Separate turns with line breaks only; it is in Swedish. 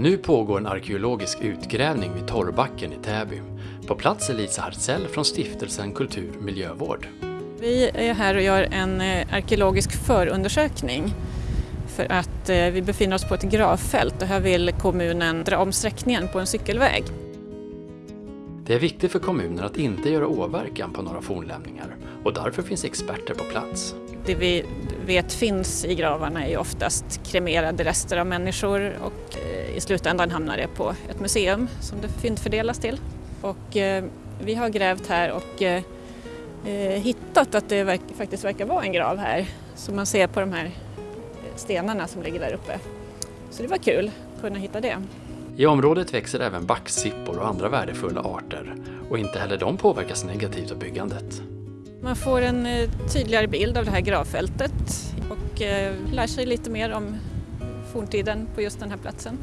Nu pågår en arkeologisk utgrävning vid Torrbacken i Täby. På plats är Lisa Hartzell från stiftelsen Kultur Miljövård.
Vi är här och gör en eh, arkeologisk förundersökning för att eh, vi befinner oss på ett gravfält och här vill kommunen dra om sträckningen på en cykelväg.
Det är viktigt för kommunen att inte göra åverkan på några fornlämningar och därför finns experter på plats.
Det vi vet finns i gravarna är ju oftast kremerade rester av människor och eh, i slutändan hamnar det på ett museum som det fyndfördelas till. Och eh, vi har grävt här och eh, hittat att det faktiskt verkar vara en grav här som man ser på de här stenarna som ligger där uppe. Så det var kul att kunna hitta det.
I området växer även backsippor och andra värdefulla arter och inte heller de påverkas negativt av byggandet.
Man får en eh, tydligare bild av det här gravfältet och eh, lär sig lite mer om forntiden på just den här platsen.